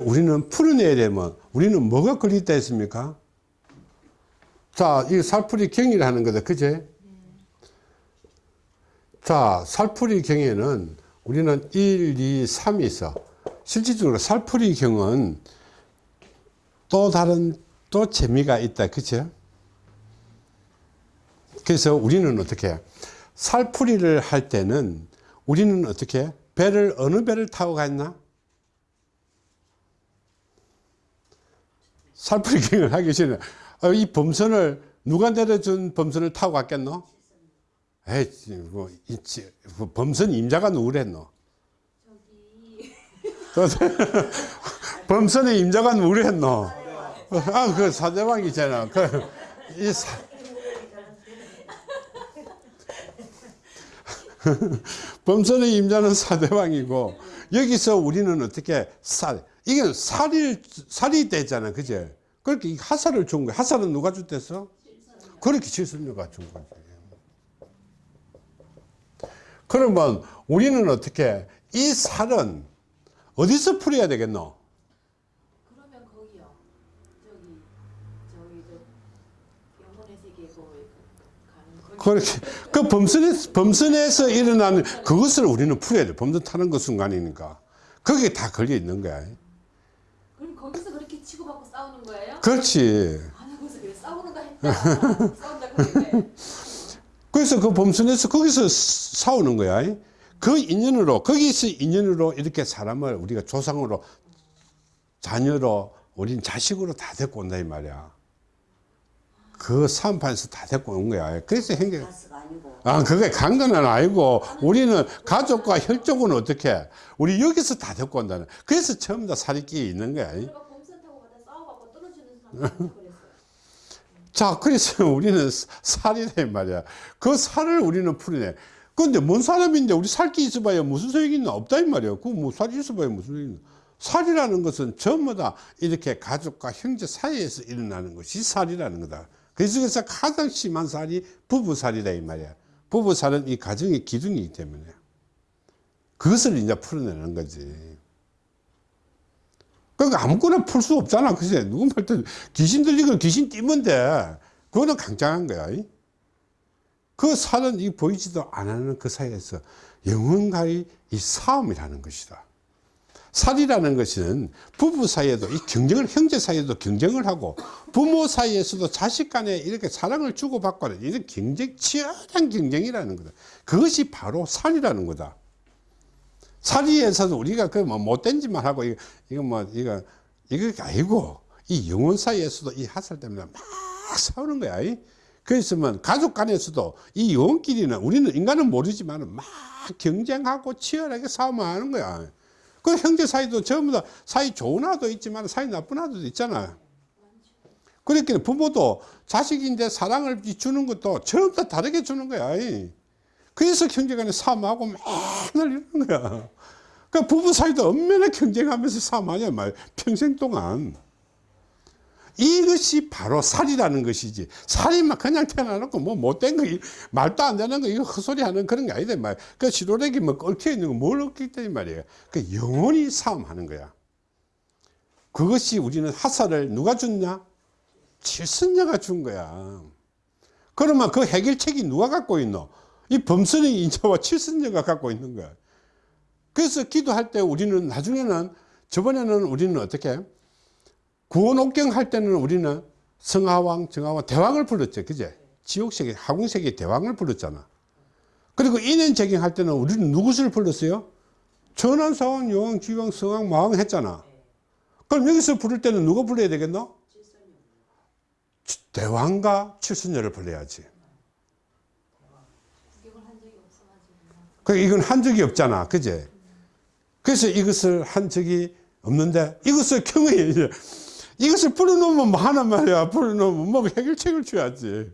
우리는 풀어내야 되면 우리는 뭐가 걸렸다 했습니까? 자, 이 살풀이 경이라는 거다. 그제? 자, 살풀이 경에는 우리는 1, 2, 3이 있어. 실질적으로 살풀이 경은 또 다른 또 재미가 있다. 그죠? 그래서 우리는 어떻게 살풀이를 할 때는 우리는 어떻게 배를 어느 배를 타고 갔나? 살풀이 경을 하기 전에 어, 이 범선을 누가 내려준 범선을 타고 갔겠노? 에이, 뭐, 있지. 뭐 범선 임자가 누구랬노? 범선의 임자가 누구랬노? 아, 그 사대왕이잖아. 그, 이 사, 범선의 임자는 사대왕이고, 여기서 우리는 어떻게 살, 이게 살이, 살이 되잖아. 그제? 그렇게 하살을 준 거야. 하살은 누가 줬댔어? 그렇게 칠순녀가 준 거지. 그러면 우리는 어떻게, 이 살은 어디서 풀어야 되겠노? 그러면 거기요. 저기 저기 저 영혼의 세계 거기 가는. 그렇게 그 범선에 범선에서 일어나는 그것을 우리는 풀어야 돼. 범선 타는 그 순간이니까 거기에 다 걸려 있는 거야. 그럼 거기서 그렇게 치고받고 싸우는 거예요? 그렇지. 그래. 그래서 그 범선에서 거기서 싸우는 거야. 그 인연으로 거기서 인연으로 이렇게 사람을 우리가 조상으로 자녀로 우린 자식으로 다 데리고 온다 이 말이야. 그 사업판에서 다 데리고 온 거야. 그래서 행정 아, 그게 간건 아니고, 우리는 가족과 혈족은 어떻게, 우리 여기서 다 데리고 온다는. 그래서 처음 다 살이 끼 있는 거야. 자, 그래서 우리는 살이다, 이 말이야. 그 살을 우리는 풀어내. 근데 뭔 사람인데 우리 살기 있어봐야 무슨 소용이 있나? 없다, 이 말이야. 그뭐 살이 있어봐야 무슨 소용이 있나? 살이라는 것은 전부 다 이렇게 가족과 형제 사이에서 일어나는 것이 살이라는 거다. 그 중에서 가장 심한 살이 부부살이다, 이 말이야. 부부살은 이 가정의 기둥이기 때문에. 그것을 이제 풀어내는 거지. 그러니까 아무거나 풀 수 없잖아. 그지? 누구 말때 귀신 들리고 귀신 돼. 그거는 강장한 거야. 그 살은 이 보이지도 않는 그 사이에서 영원가의 이 싸움이라는 것이다. 살이라는 것은 부부 사이에도 이 경쟁을 형제 사이에도 경쟁을 하고 부모 사이에서도 자식 간에 이렇게 사랑을 주고받고 하는 이런 경쟁 치열한 경쟁이라는 거다. 그것이 바로 살이라는 거다. 살이에서도 우리가 그 뭐 못된 짓만 하고 이거, 이거 뭐 이거 이거 아니고 이 영혼 사이에서도 이 하살 때문에 막 싸우는 거야. 그랬으면 가족 간에서도 이 영혼끼리는 우리는 인간은 모르지만 막 경쟁하고 치열하게 싸움하는 거야. 그 형제 사이도 전부 다 사이 좋은 아도 있지만 사이 나쁜 아도 있잖아. 그렇게 부모도 자식인데 사랑을 주는 것도 전부 다 다르게 주는 거야. 그래서 형제간에 싸움하고 맨날 이러는 거야. 그 부부 사이도 엄연히 경쟁하면서 싸움하냐 말 평생 동안. 이것이 바로 살이라는 것이지. 살이 막 그냥 태어나놓고 뭐 못된 거, 말도 안 되는 거, 이거 헛소리 하는 그런 게 아니다. 말. 그 시로렉이 뭐 얽혀 있는 거 뭘 얽혀 이 말이에요. 그 영원히 싸움하는 거야. 그것이 우리는 하사를 누가 줬냐? 칠선녀가 준 거야. 그러면 그 해결책이 누가 갖고 있노? 이 범선의 인자와 칠선녀가 갖고 있는 거야. 그래서 기도할 때 우리는 나중에는, 저번에는 우리는 어떻게? 구원옥경 할 때는 우리는 성하왕, 정하왕, 대왕을 불렀죠. 그제? 지옥세계, 하궁세계 대왕을 불렀잖아. 그리고 인연재경 할 때는 우리는 누구를 불렀어요? 전환사왕, 여왕, 지왕, 성왕, 마왕 했잖아. 그럼 여기서 부를 때는 누가 불러야 되겠노? 대왕과 칠순녀를 불러야지. 구경을 한 적이 없어가지고. 그 이건 한 적이 없잖아. 그제? 그래서 이것을 한 적이 없는데 이것을. 이제 이것을 풀어놓으면 뭐 하는 말이야. 풀어놓으면 뭐 해결책을 줘야지.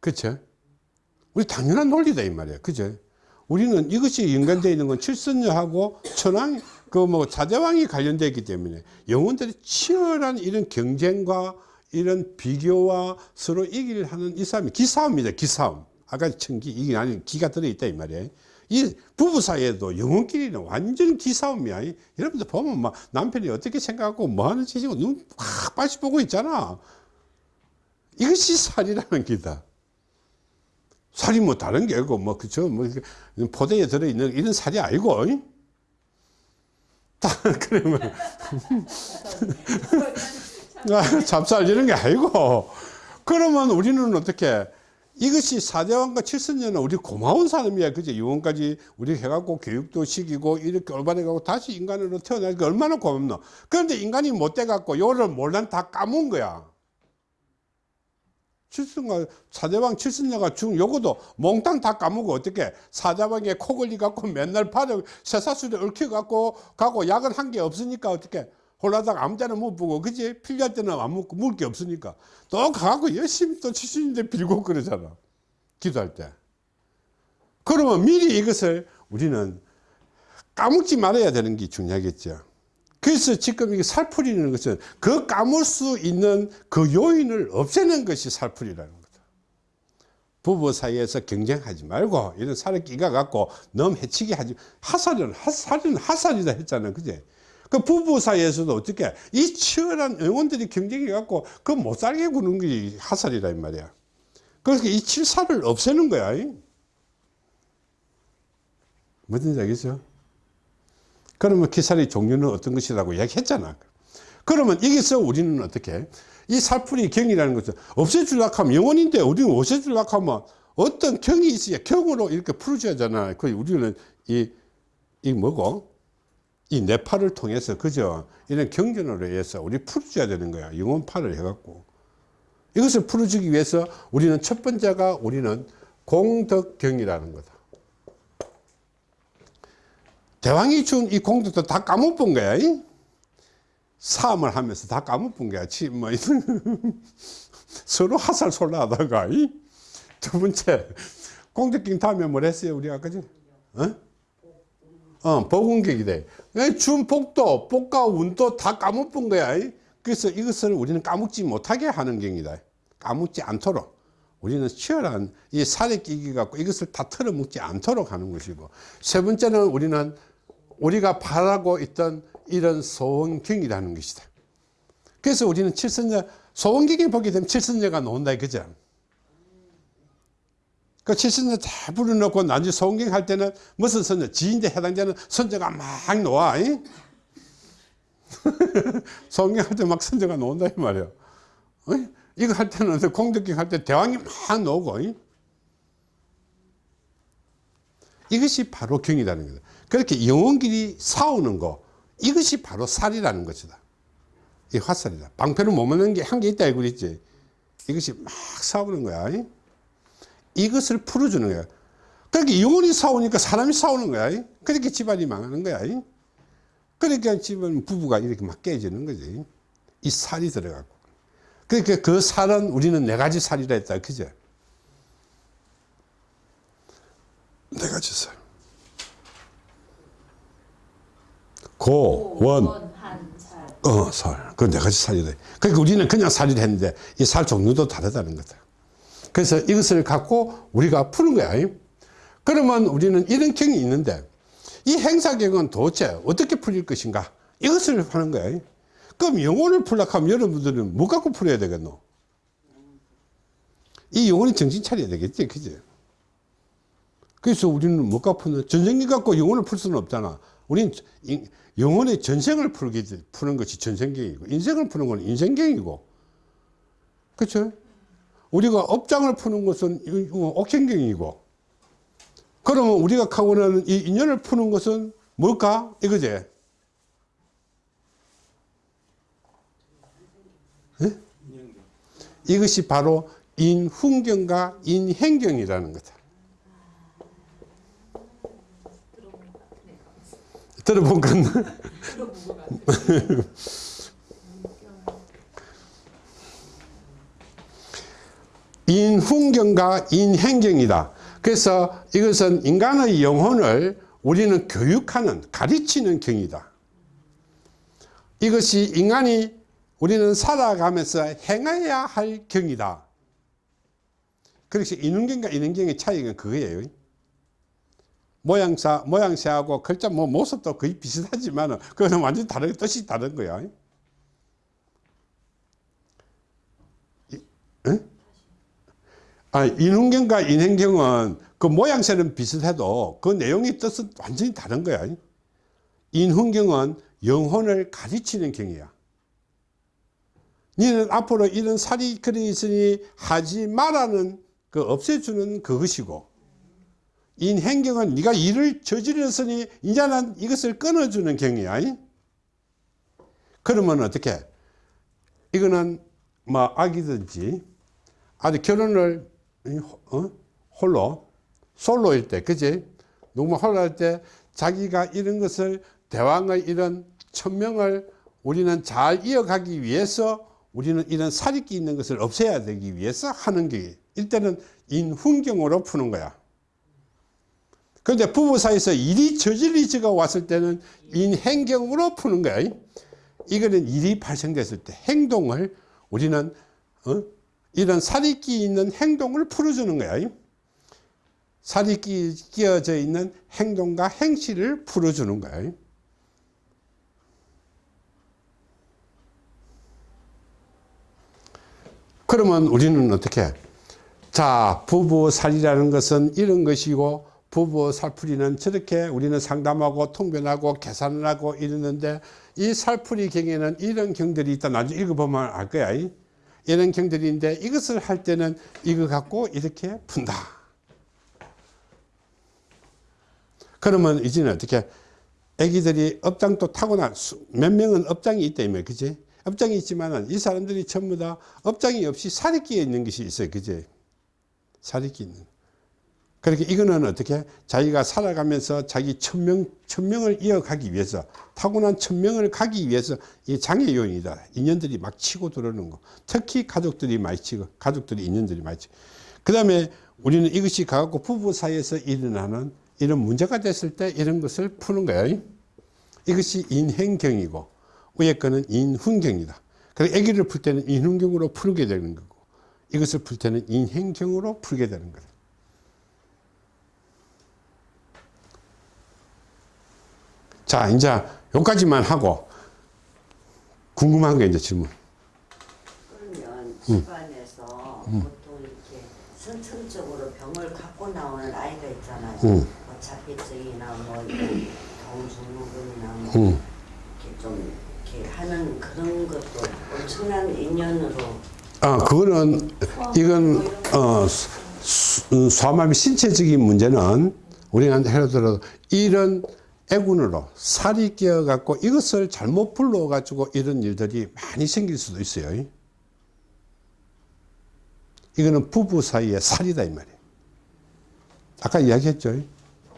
그쵸? 우리 당연한 논리다, 이 말이야. 그죠? 우리는 이것이 연관되어 있는 건 칠선녀하고 천왕, 그 뭐 사대왕이 관련되어 있기 때문에 영혼들이 치열한 이런 경쟁과 이런 비교와 서로 이기를 하는 이 싸움이 기싸움이다, 기싸움. 아까 청기, 이게 아니 기가 들어있다, 이 말이야. 이 부부 사이에도 영혼끼리는 완전 기싸움이야. 이- 여러분들 보면 막 남편이 어떻게 생각하고 뭐 하는 짓이고 눈확 빠시 보고 있잖아. 이것이 살이라는 기다. 살이 뭐 다른 게 아니고 뭐 그죠 뭐 포대에 들어 있는 이런 살이 아니고 그러면 아, 잡살 이런 게 아니고 그러면 우리는 어떻게 이것이 사대왕과 칠선녀는 우리 고마운 사람이야. 그죠 유언까지 우리 해갖고 교육도 시키고 이렇게 올바르게 다시 인간으로 태어나니까 얼마나 고맙노. 그런데 인간이 못 돼갖고 요를 몰란 다 까문 거야. 칠순가 사대왕 칠순녀가 죽 요거도 몽땅 다 까먹고 어떻게? 사대왕에 코 걸리 갖고 맨날 발을 쇠사슬에 얽혀 갖고 가고 약은 한 게 없으니까 어떻게 홀라다가 아무 때나 못 보고 그지 필요할 때는 안 먹고 먹을 게 없으니까 또 가고 열심히 또 칠순인데 빌고 그러잖아 기도할 때 그러면 미리 이것을 우리는 까먹지 말아야 되는 게 중요하겠죠 그래서 지금 이게 살풀이라는 것은 그 까물 수 있는 그 요인을 없애는 것이 살풀이라는 거다. 부부 사이에서 경쟁하지 말고 이런 살을 끼가 갖고 너무 해치게 하지 하살은 하살은 하살이다 했잖아요. 그제? 그 부부 사이에서도 어떻게 이 치열한 영혼들이 경쟁해 갖고 그 못 살게 구는 게 하살이라 이 말이야. 그래서 이 칠살을 없애는 거야. 무슨 얘기죠? 그러면 기살의 종류는 어떤 것이라고 이야기했잖아. 그러면 여기서 우리는 어떻게 이 살풀이 경이라는 것은 없애주려고 하면 영원인데 우리는 없애주려고 하면 어떤 경이 있어야 경으로 이렇게 풀어줘야 하잖아. 그 우리는 이, 이 뭐고? 이 뇌파를 통해서 그죠? 이런 경전으로 해서 우리 풀어줘야 되는 거야. 영혼파를 해갖고. 이것을 풀어주기 위해서 우리는 첫 번째가 우리는 공덕경이라는 거다. 대왕이 준 이 공덕도 다 까먹은 거야. 이? 사함을 하면서 다 까먹은 거야. 치, 뭐, 서로 하살 솔라하다가. 이? 두 번째, 공덕경 다음에 뭘 했어요? 우리 아까 전? 어? 어, 복운격이 돼. 준 복도, 복과 운도 다 까먹은 거야. 이? 그래서 이것을 우리는 까먹지 못하게 하는 경이다. 까먹지 않도록. 우리는 치열한 이 살에 끼기 갖고 이것을 다 털어먹지 않도록 하는 것이고 세 번째는 우리는 우리가 바라고 있던 이런 소원경이라는 것이다. 그래서 우리는 칠선녀 소원경에 보게 되면 칠선녀가 나온다 이거죠. 그 칠선녀 다 불러놓고 나중에 소원경 할 때는 무슨 선녀 지인데 해당되는 선녀가 막. 이? 소원경 할 때 막 선녀가 나온다 이 말이야. 어이? 이거 할 때는 공덕경 할 때 대왕이 막 나오고 이? 이것이 바로 경이라는 거다. 그렇게 영혼끼리 싸우는 거 이것이 바로 살이라는 것이다. 이 화살이다. 방패를 못 맞는 게 한 개 있다 이거 있지. 이것이 막 싸우는 거야. 이? 이것을 풀어주는 거야. 그렇게 영혼이 싸우니까 사람이 싸우는 거야. 그렇게 집안이 망하는 거야. 그러니까 집안 부부가 이렇게 막 깨지는 거지. 이 살이 들어가고. 그러니까 그 살은 우리는 네 가지 살이라 했다. 그죠? 네 가지 살. 고, 원, 한 살 어, 살. 그 네 가지 살이래. 그러니까 우리는 그냥 살이라 했는데 이 살 종류도 다르다는 거다. 그래서 이것을 갖고 우리가 푸는 거야. 그러면 우리는 이런 경이 있는데 이 행사경은 도대체 어떻게 풀릴 것인가? 이것을 하는 거야. 그럼 영혼을 풀려고 하면 여러분들은 뭐 갖고 풀어야 되겠노? 이 영혼이 정신 차려야 되겠지. 그지? 그래서 우리는 뭐 갖고 푸는, 전생기 갖고 영혼을 풀 수는 없잖아. 우리는 인- 영혼의 전생을 풀기, 푸는 것이 전생경이고, 인생을 푸는 건 인생경이고. 그쵸? 우리가 업장을 푸는 것은 옥행경이고. 그러면 우리가 하고는 이 인연을 푸는 것은 뭘까? 이거지? 예? 이것이 바로 인훈경과 인행경이라는 거다. 들어본 건 인훈경과 인행경이다. 그래서 이것은 인간의 영혼을 우리는 교육하는 가르치는 경이다. 이것이 인간이 우리는 살아가면서 행해야 할 경이다. 그래서 인훈경과 인행경의 차이가 그거예요. 모양사, 모양새하고 글자 뭐 모습도 거의 비슷하지만 그거는 완전히 다른, 뜻이 다른 거야. 이- 응? 아, 인훈경과 인행경은 그 모양새는 비슷해도 그 내용의 뜻은 완전히 다른 거야. 인훈경은 영혼을 가르치는 경이야. 너는 앞으로 이런 살이 그려 있으니 하지 말라는 그 없애주는 그것이고 인행경은 네가 일을 저질렀으니 이제는 이것을 끊어주는 경이야. 그러면 어떻게? 이거는 뭐 아기든지 아직 결혼을 어? 홀로 솔로일 때 그지? 누구 홀로 할 때 자기가 이런 것을 대왕의 이런 천명을 우리는 잘 이어가기 위해서 우리는 이런 사리끼 있는 것을 없애야 되기 위해서 하는 게 일단은 인훈경으로 푸는 거야. 그런데 부부 사이에서 일이 저질리지가 왔을 때는 인행경으로 푸는 거야. 이거는 일이 발생됐을 때 행동을 우리는 어? 이런 살이 끼 있는 행동을 풀어주는 거야. 살이 끼, 끼어져 있는 행동과 행실을 풀어주는 거야. 그러면 우리는 어떻게? 자, 부부 살이라는 것은 이런 것이고, 부부 살풀이는 저렇게 우리는 상담하고 통변하고 계산을 하고 이러는데, 이 살풀이 경에는 이런 경들이 있다. 나중에 읽어보면 알 거야. 이런 경들인데, 이것을 할 때는 이거 갖고 이렇게 푼다. 그러면 이제는 어떻게? 애기들이 업장도 타고난, 수- 몇 명은 업장이 있다며, 그지? 업장이 있지만은 이 사람들이 전부 다 업장이 없이 끼어 있는 것이 있어요. 그지? 끼어 있는. 그렇게 이거는 어떻게? 자기가 살아가면서 자기 천명, 천명을 이어가기 위해서, 타고난 천명을 가기 위해서 이 장애 요인이다. 인연들이 막 치고 들어오는 거. 특히 가족들이 많이 치고, 가족들이 인연들이 많이 치고. 그 다음에 우리는 이것이 가갖고 부부 사이에서 일어나는 이런 문제가 됐을 때 이런 것을 푸는 거예요. 이것이 인행경이고, 위에 거는 인훈경이다. 그래서 아기를 풀 때는 인훈경으로 풀게 되는 거고, 이것을 풀 때는 인행경으로 풀게 되는 거다. 자, 이제 여기까지만 하고, 궁금한 게 이제 질문. 그러면 집안에서 보통 이렇게 선천적으로 병을 갖고 나오는 아이가 있잖아요. 음. 뭐 자폐증이나 뭐 동중후군이나 뭐 음. 이렇게 좀 이렇게 하는 그런 것도 엄청난 인연으로 아, 그거는, 이건, 어, 수- 소아마비 신체적인 문제는 우리가 예를 들어 이런 애군으로 살이 끼어 갖고 이것을 잘못 불러 가지고 이런 일들이 많이 생길 수도 있어요. 이거는 부부 사이의 살이다, 이 말이에요. 아까 이야기했죠.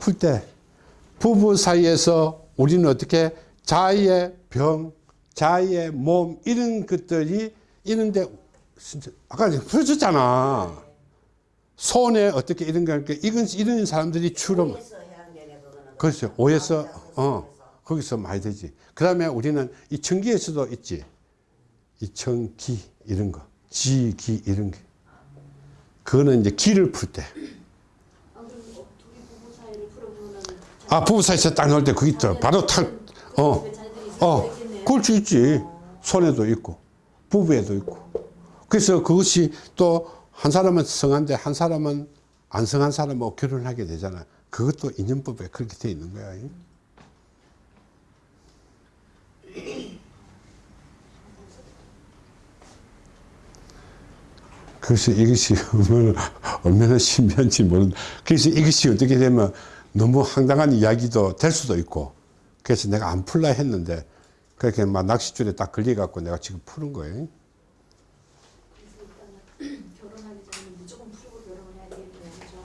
풀 때. 부부 사이에서 우리는 어떻게 자의의 병, 자의의 몸, 이런 것들이 진짜 아까 풀어줬잖아. 손에 어떻게 이런 거? 이건, 이런 사람들이 주로, 그거는. 그렇죠. 남자, 어. 거기서 많이 되지. 그 다음에 우리는 이 청기에서도 있지. 이 청기, 이런 거. 지, 기, 이런 게. 그거는 이제 기를 풀 때. 아, 부부 사이에서 딱 나올 때 그게 있더 바로 탁, 어, 어, 수 있지. 손에도 있고, 부부에도 있고. 그래서 그것이 또 한 사람은 성한데 한 사람은 안 성한 사람하고 결혼을 하게 되잖아. 그것도 인연법에 그렇게 돼 있는 거야. 그래서 이것이 얼마나, 신비한지 모르는. 그래서 이것이 어떻게 되면 너무 황당한 이야기도 될 수도 있고. 그래서 내가 안 풀라 했는데, 그렇게 막 낚싯줄에 딱 걸려갖고 내가 지금 푸는 거예요. 결혼하기 전에 무조건 풀고 결혼을 해야 되겠네요. 그죠?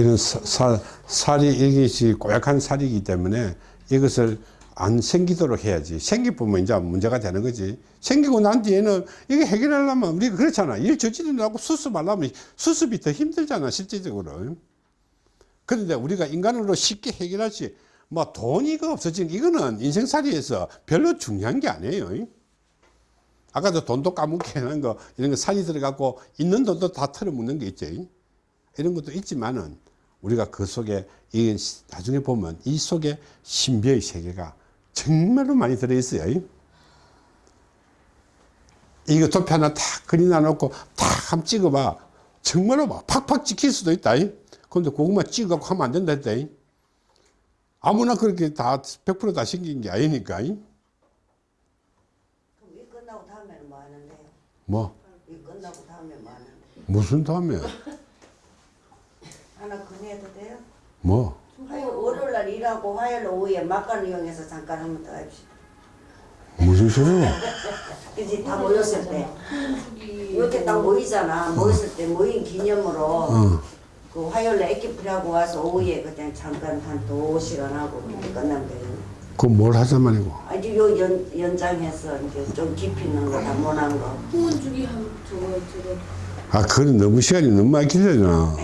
이런 사, 사, 살이, 이것이 고약한 살이기 때문에 이것을 안 생기도록 해야지. 생기보면 이제 문제가 되는 거지. 생기고 난 뒤에는 이게 해결하려면 우리가 그렇잖아. 일 저지르려고 수습하려면 수습이 더 힘들잖아, 실제적으로. 그런데 우리가 인간으로 쉽게 해결하지. 뭐 돈이가 없어지는 이거는 인생살이에서 별로 중요한 게 아니에요. 아까도 돈도 까먹게 하는 거, 이런 거 살이 들어가고 있는 돈도 다 털어먹는 게 있지. 이런 것도 있지만은 우리가 그 속에 이 나중에 보면 이 속에 신비의 세계가 정말로 많이 들어있어요. 이거 도표 하나 탁 그리 나 놓고 탁 한번 찍어봐. 정말로 막 팍팍 찍힐 수도 있다. 근데 그것만 찍어갖고 하면 안 된다 했다. 아무나 그렇게 다 100%다 신긴 게 아니니까. 그럼 이 끝나고 다음에는 뭐 하는데요? 뭐, 이 끝나고 다음에 뭐 하는데? 무슨 다음에, 하나 건의해도 돼요? 뭐. 화요일, 월요일 날 일하고 화요일 오후에 막간 이용해서 잠깐 한번 더 합시다. 무슨 소리야? 그지 다 모였을 때 이렇게 딱 모이잖아. 모였을 때 모인 기념으로 어. 그 화요일에 애기풀하고 와서 오후에 그냥 잠깐 한 두 시간 하고 그렇게 끝나면 되겠네. 그건 뭘 하자 말이고. 아주 요 연, 연장해서 이제 좀 깊이 있는 거, 단문한 거. 후원 주기 한 저거 저거 아, 그건 너무 시간이 너무 많이 길잖아.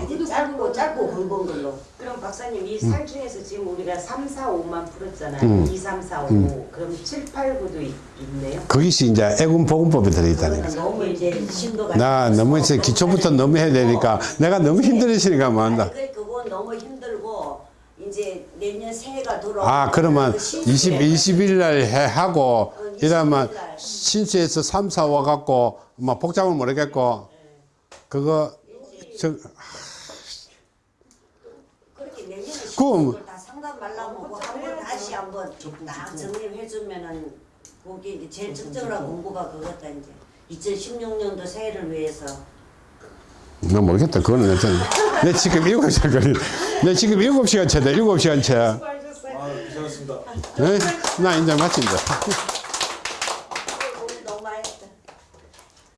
굵은 걸로. 그럼 박사님 이 살 중에서 지금 우리가 3, 4, 5만 풀었잖아요. 음. 2, 3, 4, 5. 그럼 7, 8, 9도 있, 있네요. 거기서 이제 애군 보건법이 들어있다니까. 그거는 너무 이제 심도가. 나 너무 이제 기초부터 너무 해야 되니까 내가 너무 힘들으시니까 뭐 한다. 그 그건 너무 힘들고 이제 내년 새해가 돌아오면 아, 그러면 그 20, 신수에 20일 날 해 하고, 어, 이러면 20일 날. 신수에서 3, 4 와갖고, 뭐 복잡을 모르겠고, 그거, 저, 그럼- 다 상담 말라고 한번 다시 한번 딱 정리해주면은 거기 이제 제일 적절한 공부가 그거다 이제 2016년도 새해를 위해서 나 모르겠다. 그거는 여튼. 내 지금 7시간 걸리, 내 지금 7시간 채다, 7시간 채. 수고하셨어요. 아, 괜찮습니다. 네? 나 이제 마친다.